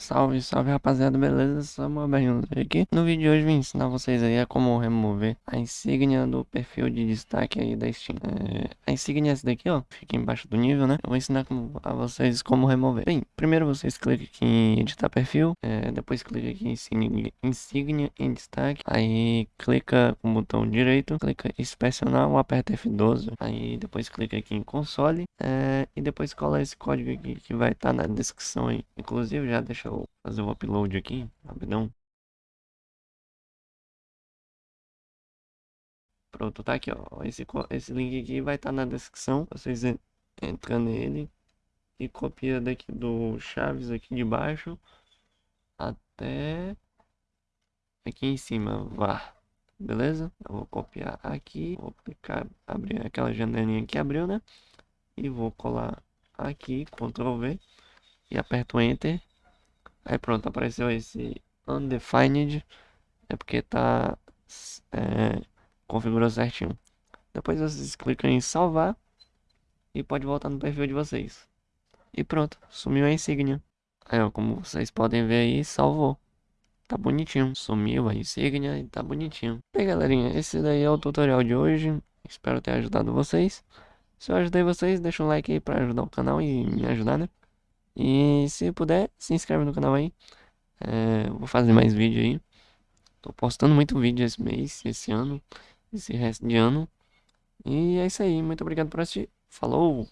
Salve, salve rapaziada, beleza? Samuel Berrindo aqui. No vídeo de hoje vim ensinar vocês aí a como remover a insígnia do perfil de destaque aí da Steam. É, a insígnia é essa daqui, ó, fica embaixo do nível, né? Eu vou ensinar a vocês como remover. Bem, primeiro vocês clicam aqui em editar perfil, é, depois clica aqui em insígnia, insígnia em destaque, aí clica com o botão direito, clica inspecionar aperta F12, aí depois clica aqui em console, é, e depois cola esse código aqui que vai estar tá na descrição aí. Inclusive já deixa eu fazer o upload aqui, rapidão. Pronto, tá aqui, ó. Esse, esse link aqui vai estar tá na descrição. Vocês entram nele e copia daqui do Chaves aqui de baixo até aqui em cima, vá. Beleza? Eu vou copiar aqui, vou clicar, abrir aquela janelinha que abriu, né? E vou colar aqui, Ctrl V e aperto Enter Aí pronto, apareceu esse undefined. É porque tá é, configurou certinho. Depois vocês clicam em salvar e pode voltar no perfil de vocês. E pronto, sumiu a insígnia. Aí ó, como vocês podem ver aí, salvou. Tá bonitinho, sumiu a insígnia e tá bonitinho. Bem galerinha, esse daí é o tutorial de hoje. Espero ter ajudado vocês. Se eu ajudei vocês, deixa um like aí pra ajudar o canal e me ajudar, né? E se puder, se inscreve no canal aí. É, vou fazer mais vídeo aí. Tô postando muito vídeo esse mês, esse ano, esse resto de ano. E é isso aí. Muito obrigado por assistir. Falou!